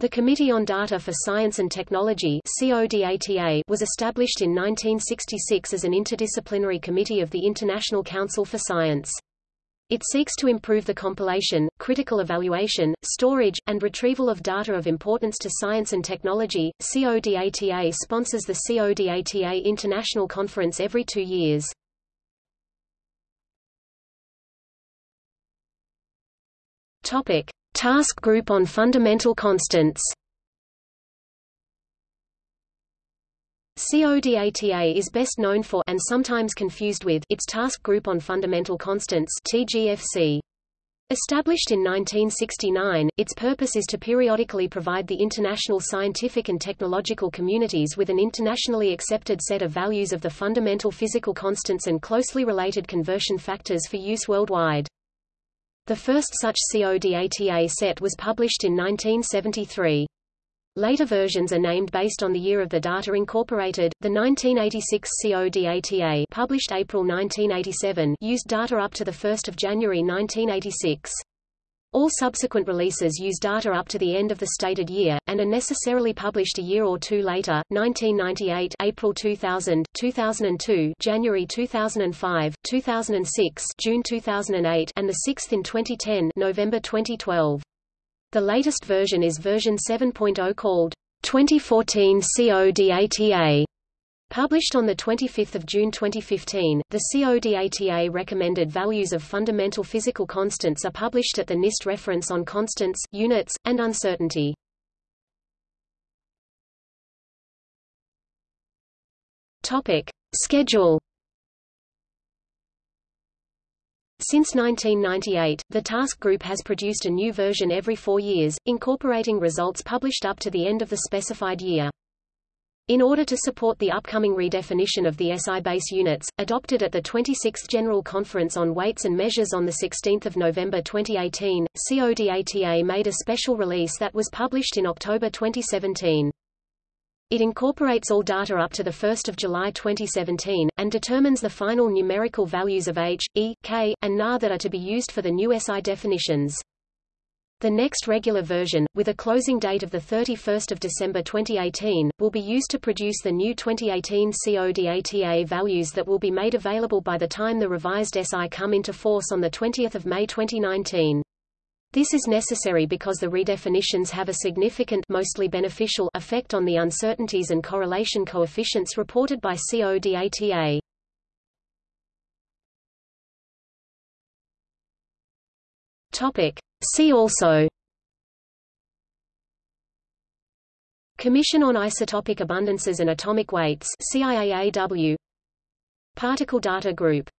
The Committee on Data for Science and Technology was established in 1966 as an interdisciplinary committee of the International Council for Science. It seeks to improve the compilation, critical evaluation, storage, and retrieval of data of importance to science and technology. CODATA sponsors the CODATA International Conference every two years. Topic. Task Group on Fundamental Constants CODATA is best known for and sometimes confused with its Task Group on Fundamental Constants TGFC. Established in 1969, its purpose is to periodically provide the international scientific and technological communities with an internationally accepted set of values of the fundamental physical constants and closely related conversion factors for use worldwide. The first such CODATA set was published in 1973. Later versions are named based on the year of the data incorporated. The 1986 CODATA, published April 1987, used data up to the 1st of January 1986. All subsequent releases use data up to the end of the stated year, and are necessarily published a year or two later 1998 April 2000, 2002 January 2005, 2006 June 2008 and the sixth in 2010 November 2012. The latest version is version 7.0 called 2014 CODATA. Published on 25 June 2015, the CODATA recommended values of fundamental physical constants are published at the NIST reference on constants, units, and uncertainty. Topic. Schedule Since 1998, the task group has produced a new version every four years, incorporating results published up to the end of the specified year. In order to support the upcoming redefinition of the SI base units, adopted at the 26th General Conference on Weights and Measures on 16 November 2018, CODATA made a special release that was published in October 2017. It incorporates all data up to 1 July 2017, and determines the final numerical values of H, E, K, and Na that are to be used for the new SI definitions. The next regular version, with a closing date of 31 December 2018, will be used to produce the new 2018 CODATA values that will be made available by the time the revised SI come into force on 20 May 2019. This is necessary because the redefinitions have a significant mostly beneficial effect on the uncertainties and correlation coefficients reported by CODATA. Topic. See also. Commission on Isotopic Abundances and Atomic Weights CIAAW Particle Data Group